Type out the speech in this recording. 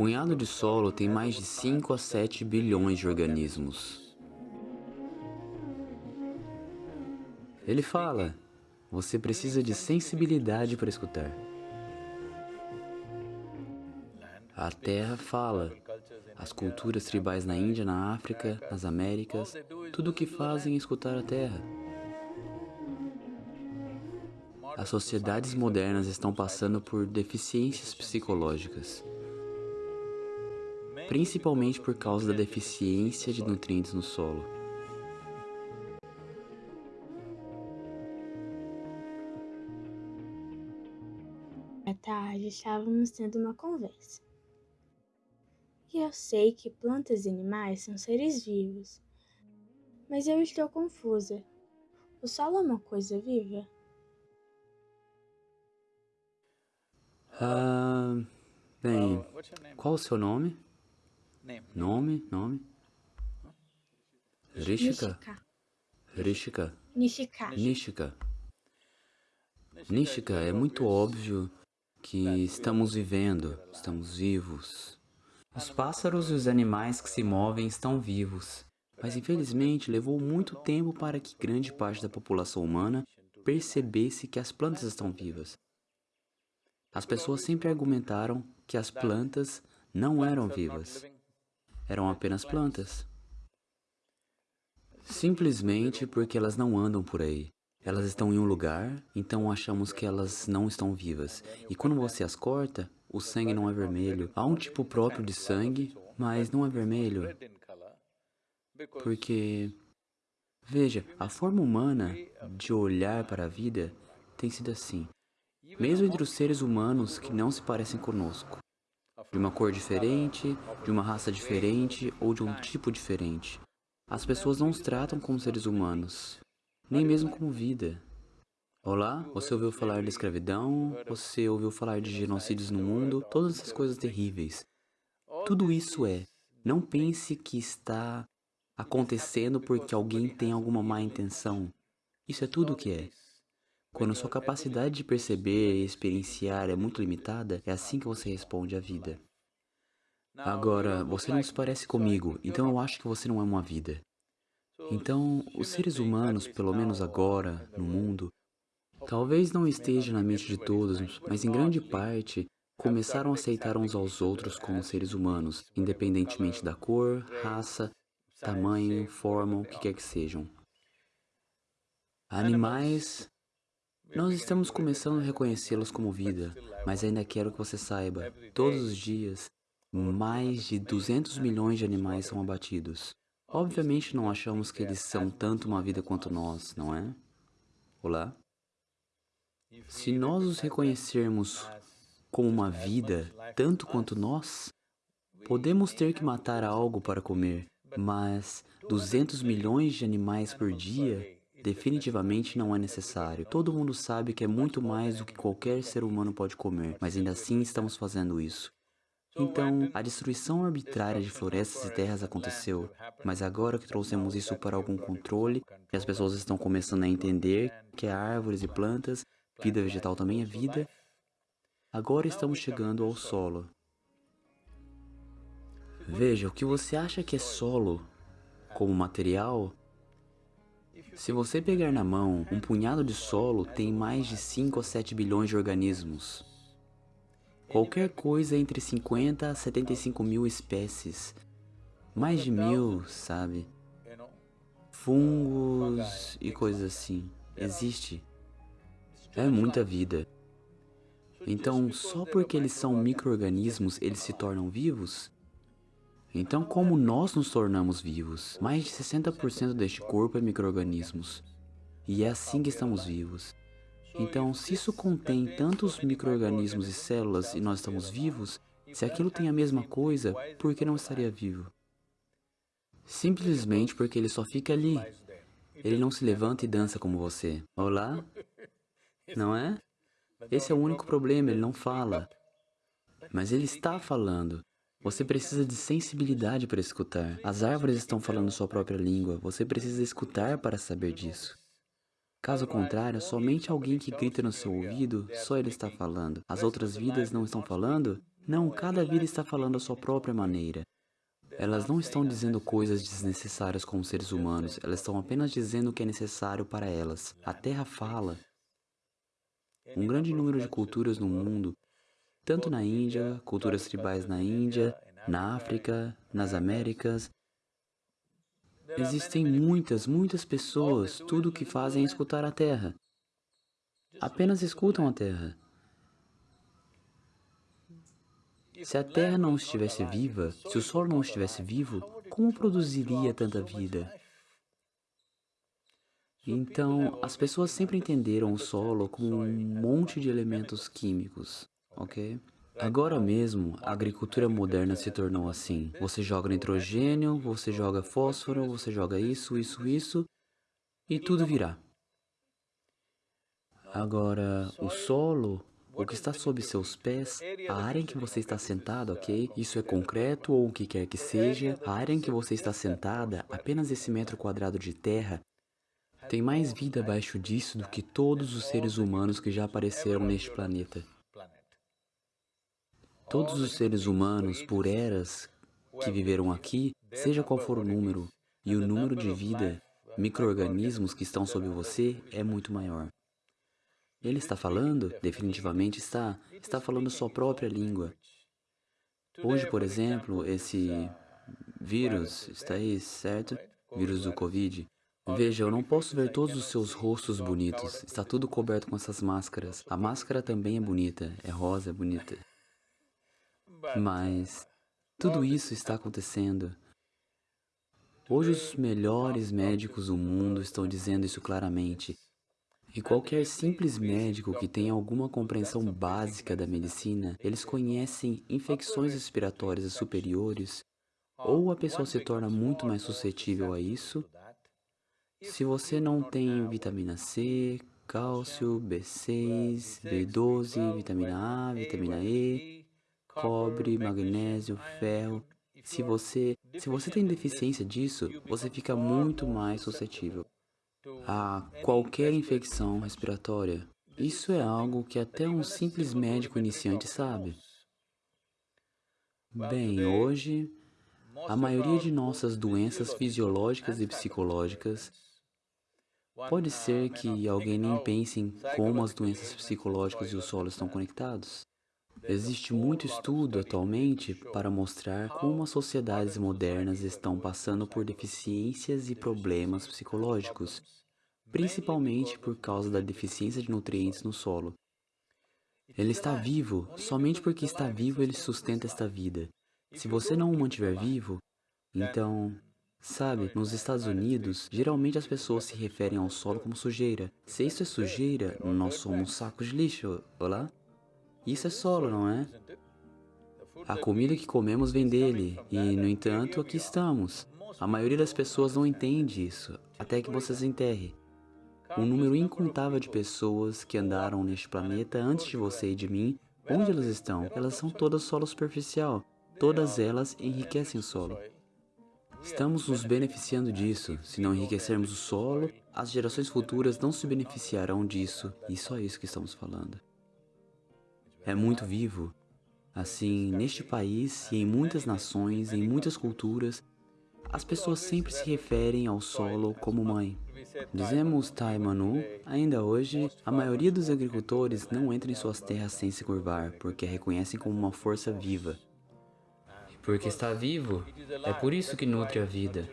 punhado de solo tem mais de 5 a 7 bilhões de organismos. Ele fala, você precisa de sensibilidade para escutar. A terra fala, as culturas tribais na Índia, na África, nas Américas, tudo o que fazem é escutar a terra. As sociedades modernas estão passando por deficiências psicológicas principalmente por causa da deficiência de nutrientes no solo. À tarde estávamos tendo uma conversa. E eu sei que plantas e animais são seres vivos, mas eu estou confusa. O solo é uma coisa viva? Ah, bem, qual o seu nome? Nome, nome? Rishika? Rishika. Nishika. Nishika. Nishika, é muito óbvio que estamos vivendo, estamos vivos. Os pássaros e os animais que se movem estão vivos, mas infelizmente levou muito tempo para que grande parte da população humana percebesse que as plantas estão vivas. As pessoas sempre argumentaram que as plantas não eram vivas eram apenas plantas. Simplesmente porque elas não andam por aí. Elas estão em um lugar, então achamos que elas não estão vivas. E quando você as corta, o sangue não é vermelho. Há um tipo próprio de sangue, mas não é vermelho. Porque, veja, a forma humana de olhar para a vida tem sido assim. Mesmo entre os seres humanos que não se parecem conosco de uma cor diferente, de uma raça diferente ou de um tipo diferente. As pessoas não os tratam como seres humanos, nem mesmo como vida. Olá, você ouviu falar de escravidão, você ouviu falar de genocídios no mundo, todas essas coisas terríveis. Tudo isso é, não pense que está acontecendo porque alguém tem alguma má intenção. Isso é tudo o que é. Quando sua capacidade de perceber e experienciar é muito limitada, é assim que você responde à vida. Agora, você não se parece comigo, então eu acho que você não é uma vida. Então, os seres humanos, pelo menos agora, no mundo, talvez não esteja na mente de todos, mas em grande parte, começaram a aceitar uns aos outros como seres humanos, independentemente da cor, raça, tamanho, forma, o que quer que sejam. Animais nós estamos começando a reconhecê-los como vida, mas ainda quero que você saiba, todos os dias, mais de 200 milhões de animais são abatidos. Obviamente não achamos que eles são tanto uma vida quanto nós, não é? Olá? Se nós os reconhecermos como uma vida, tanto quanto nós, podemos ter que matar algo para comer, mas 200 milhões de animais por dia Definitivamente não é necessário. Todo mundo sabe que é muito mais do que qualquer ser humano pode comer, mas ainda assim estamos fazendo isso. Então, a destruição arbitrária de florestas e terras aconteceu, mas agora que trouxemos isso para algum controle, e as pessoas estão começando a entender que árvores e plantas, vida vegetal também é vida, agora estamos chegando ao solo. Veja, o que você acha que é solo como material se você pegar na mão, um punhado de solo tem mais de 5 a 7 bilhões de organismos. Qualquer coisa entre 50 a 75 mil espécies. Mais de mil, sabe? Fungos e coisas assim. Existe. É muita vida. Então, só porque eles são micro-organismos, eles se tornam vivos? Então, como nós nos tornamos vivos? Mais de 60% deste corpo é micro-organismos. E é assim que estamos vivos. Então, se isso contém tantos micro-organismos e células e nós estamos vivos, se aquilo tem a mesma coisa, por que não estaria vivo? Simplesmente porque ele só fica ali. Ele não se levanta e dança como você. Olá? Não é? Esse é o único problema, ele não fala. Mas ele está falando. Você precisa de sensibilidade para escutar. As árvores estão falando sua própria língua. Você precisa escutar para saber disso. Caso contrário, somente alguém que grita no seu ouvido, só ele está falando. As outras vidas não estão falando? Não, cada vida está falando a sua própria maneira. Elas não estão dizendo coisas desnecessárias como seres humanos, elas estão apenas dizendo o que é necessário para elas. A Terra fala. Um grande número de culturas no mundo, tanto na Índia, culturas tribais na Índia, na África, nas Américas, Existem muitas, muitas pessoas, tudo o que fazem é escutar a Terra. Apenas escutam a Terra. Se a Terra não estivesse viva, se o Sol não estivesse vivo, como produziria tanta vida? Então, as pessoas sempre entenderam o solo como um monte de elementos químicos, ok? Agora mesmo, a agricultura moderna se tornou assim. Você joga nitrogênio, você joga fósforo, você joga isso, isso, isso, e tudo virá. Agora, o solo, o que está sob seus pés, a área em que você está sentado, ok? Isso é concreto ou o que quer que seja, a área em que você está sentada, apenas esse metro quadrado de terra, tem mais vida abaixo disso do que todos os seres humanos que já apareceram neste planeta. Todos os seres humanos, por eras, que viveram aqui, seja qual for o número, e o número de vida, micro-organismos que estão sob você, é muito maior. Ele está falando, definitivamente está, está falando sua própria língua. Hoje, por exemplo, esse vírus está aí, certo? Vírus do Covid. Veja, eu não posso ver todos os seus rostos bonitos. Está tudo coberto com essas máscaras. A máscara também é bonita, é rosa, é bonita. Mas tudo isso está acontecendo. Hoje os melhores médicos do mundo estão dizendo isso claramente. E qualquer simples médico que tenha alguma compreensão básica da medicina, eles conhecem infecções respiratórias superiores, ou a pessoa se torna muito mais suscetível a isso. Se você não tem vitamina C, cálcio, B6, B12, vitamina A, vitamina E, cobre, magnésio, ferro. Se você, se você tem deficiência disso, você fica muito mais suscetível a qualquer infecção respiratória. Isso é algo que até um simples médico iniciante sabe. Bem, hoje, a maioria de nossas doenças fisiológicas e psicológicas Pode ser que alguém nem pense em como as doenças psicológicas e o solo estão conectados. Existe muito estudo atualmente para mostrar como as sociedades modernas estão passando por deficiências e problemas psicológicos, principalmente por causa da deficiência de nutrientes no solo. Ele está vivo, somente porque está vivo ele sustenta esta vida. Se você não o mantiver vivo, então... Sabe, nos Estados Unidos, geralmente as pessoas se referem ao solo como sujeira. Se isso é sujeira, nós somos sacos de lixo, olá? Isso é solo, não é? A comida que comemos vem dele, e, no entanto, aqui estamos. A maioria das pessoas não entende isso, até que vocês enterrem. Um número incontável de pessoas que andaram neste planeta antes de você e de mim, onde elas estão? Elas são todas solo superficial. Todas elas enriquecem o solo. Estamos nos beneficiando disso. Se não enriquecermos o solo, as gerações futuras não se beneficiarão disso. E só isso que estamos falando é muito vivo. Assim, neste país e em muitas nações, em muitas culturas, as pessoas sempre se referem ao solo como mãe. Dizemos Tai Manu, ainda hoje, a maioria dos agricultores não entra em suas terras sem se curvar, porque a reconhecem como uma força viva. Porque está vivo, é por isso que nutre a vida.